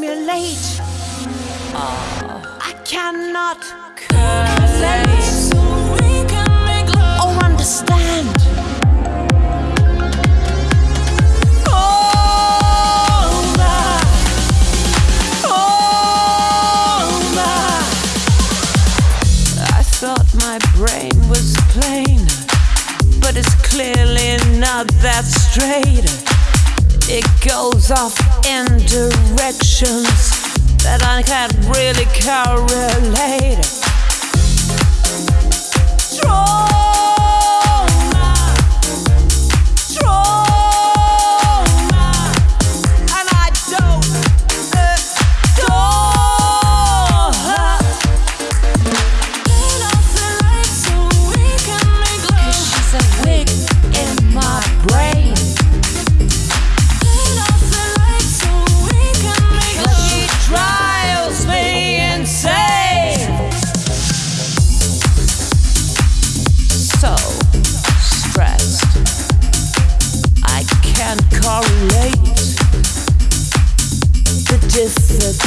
simulate. Oh. I cannot calculate or oh, understand. my brain was plain, but it's clearly not that straight. It goes off in directions that I can't really correlate. relate the difficulty.